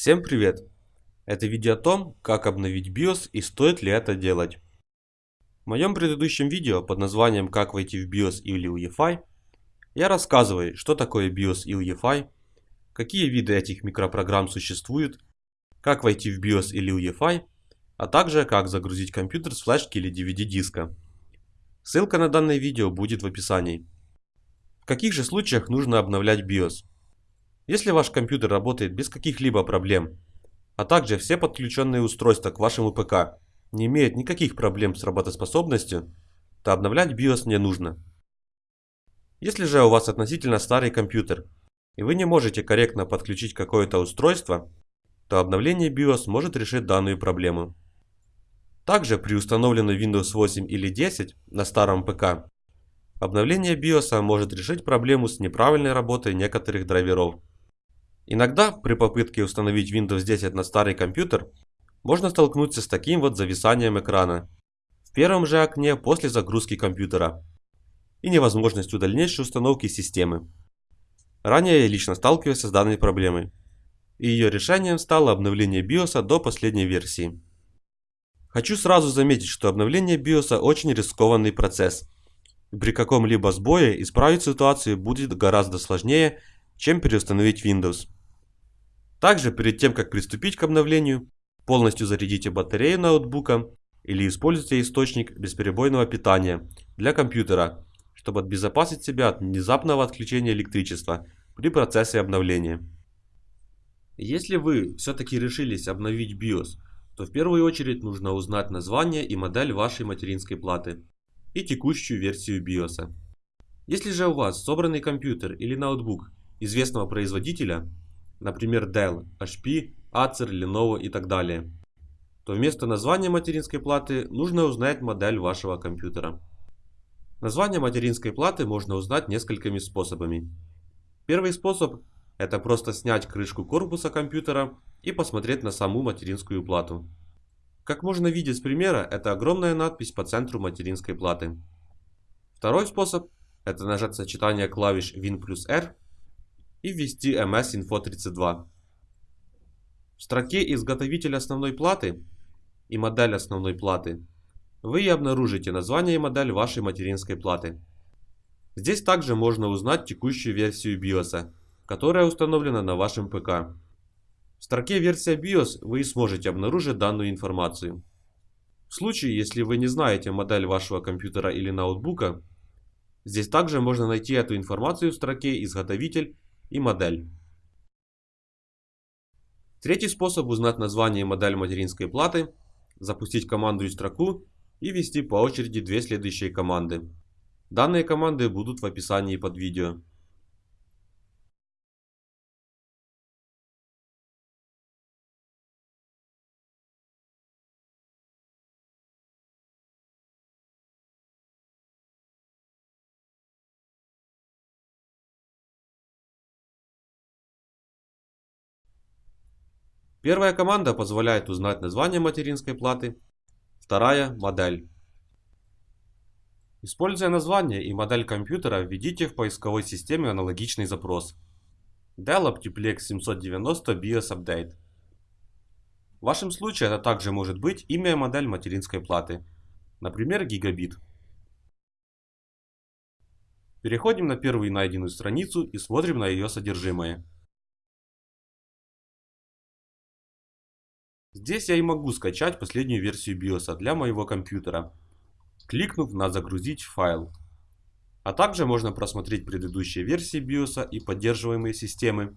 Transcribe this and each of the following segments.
Всем привет! Это видео о том, как обновить BIOS и стоит ли это делать. В моем предыдущем видео под названием «Как войти в BIOS или UEFI» я рассказываю, что такое BIOS и UEFI, какие виды этих микропрограмм существуют, как войти в BIOS или UEFI, а также как загрузить компьютер с флешки или DVD диска. Ссылка на данное видео будет в описании. В каких же случаях нужно обновлять BIOS? Если ваш компьютер работает без каких-либо проблем, а также все подключенные устройства к вашему ПК не имеют никаких проблем с работоспособностью, то обновлять BIOS не нужно. Если же у вас относительно старый компьютер, и вы не можете корректно подключить какое-то устройство, то обновление BIOS может решить данную проблему. Также при установленной Windows 8 или 10 на старом ПК, обновление BIOS может решить проблему с неправильной работой некоторых драйверов. Иногда при попытке установить Windows 10 на старый компьютер можно столкнуться с таким вот зависанием экрана в первом же окне после загрузки компьютера и невозможностью дальнейшей установки системы. Ранее я лично сталкивался с данной проблемой, и ее решением стало обновление BIOS до последней версии. Хочу сразу заметить, что обновление BIOS очень рискованный процесс, при каком-либо сбое исправить ситуацию будет гораздо сложнее, чем переустановить Windows. Также перед тем как приступить к обновлению, полностью зарядите батарею ноутбука или используйте источник бесперебойного питания для компьютера, чтобы обезопасить себя от внезапного отключения электричества при процессе обновления. Если вы все-таки решились обновить BIOS, то в первую очередь нужно узнать название и модель вашей материнской платы и текущую версию BIOS. Если же у вас собранный компьютер или ноутбук известного производителя, например Dell, HP, Acer, Lenovo и так далее, то вместо названия материнской платы нужно узнать модель вашего компьютера. Название материнской платы можно узнать несколькими способами. Первый способ – это просто снять крышку корпуса компьютера и посмотреть на саму материнскую плату. Как можно видеть с примера, это огромная надпись по центру материнской платы. Второй способ – это нажать сочетание клавиш Win плюс R и ввести MS Info 32. В строке изготовитель основной платы и модель основной платы вы и обнаружите название и модель вашей материнской платы. Здесь также можно узнать текущую версию BIOS, которая установлена на вашем ПК. В строке версия BIOS вы и сможете обнаружить данную информацию. В случае, если вы не знаете модель вашего компьютера или ноутбука, здесь также можно найти эту информацию в строке изготовитель и модель. Третий способ узнать название и модель материнской платы – запустить команду и строку и ввести по очереди две следующие команды. Данные команды будут в описании под видео. Первая команда позволяет узнать название материнской платы, вторая – модель. Используя название и модель компьютера, введите в поисковой системе аналогичный запрос. Dell Optiplex 790 BIOS Update. В вашем случае это также может быть имя и модель материнской платы, например, гигабит. Переходим на первую найденную страницу и смотрим на ее содержимое. Здесь я и могу скачать последнюю версию BIOS для моего компьютера, кликнув на «Загрузить файл». А также можно просмотреть предыдущие версии BIOS и поддерживаемые системы,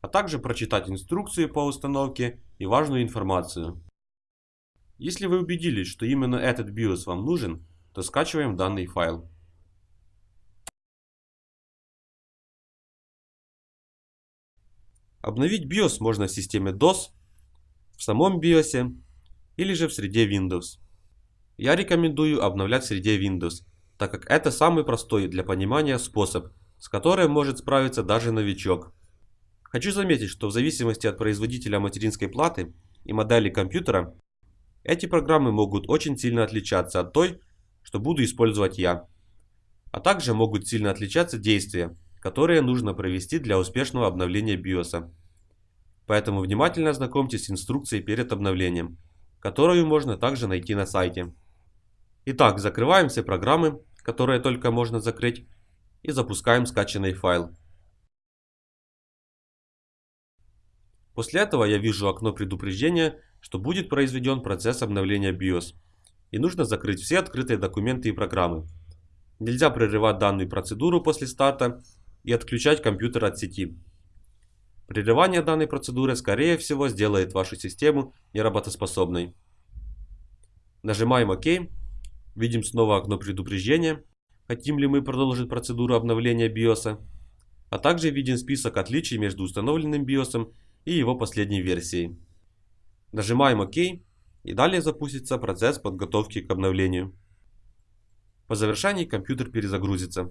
а также прочитать инструкции по установке и важную информацию. Если вы убедились, что именно этот BIOS вам нужен, то скачиваем данный файл. Обновить BIOS можно в системе DOS, в самом BIOS или же в среде Windows. Я рекомендую обновлять в среде Windows, так как это самый простой для понимания способ, с которым может справиться даже новичок. Хочу заметить, что в зависимости от производителя материнской платы и модели компьютера, эти программы могут очень сильно отличаться от той, что буду использовать я. А также могут сильно отличаться действия, которые нужно провести для успешного обновления BIOS. Поэтому внимательно ознакомьтесь с инструкцией перед обновлением, которую можно также найти на сайте. Итак, закрываем все программы, которые только можно закрыть, и запускаем скачанный файл. После этого я вижу окно предупреждения, что будет произведен процесс обновления BIOS, и нужно закрыть все открытые документы и программы. Нельзя прерывать данную процедуру после старта и отключать компьютер от сети. Прерывание данной процедуры скорее всего сделает вашу систему неработоспособной. Нажимаем ОК, видим снова окно предупреждения, хотим ли мы продолжить процедуру обновления BIOS, а также виден список отличий между установленным BIOS и его последней версией. Нажимаем ОК и далее запустится процесс подготовки к обновлению. По завершении компьютер перезагрузится.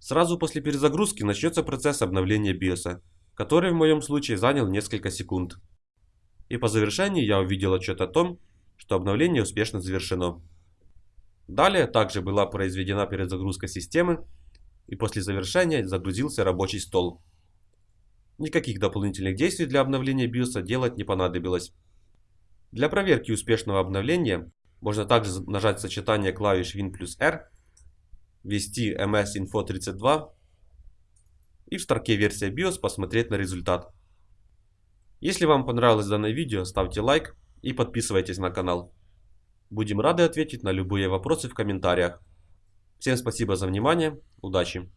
Сразу после перезагрузки начнется процесс обновления BIOS, который в моем случае занял несколько секунд. И по завершении я увидел отчет о том, что обновление успешно завершено. Далее также была произведена перезагрузка системы и после завершения загрузился рабочий стол. Никаких дополнительных действий для обновления BIOS делать не понадобилось. Для проверки успешного обновления можно также нажать сочетание клавиш Win плюс R, ввести MS Info 32 и в строке версия BIOS посмотреть на результат. Если вам понравилось данное видео, ставьте лайк и подписывайтесь на канал. Будем рады ответить на любые вопросы в комментариях. Всем спасибо за внимание, удачи!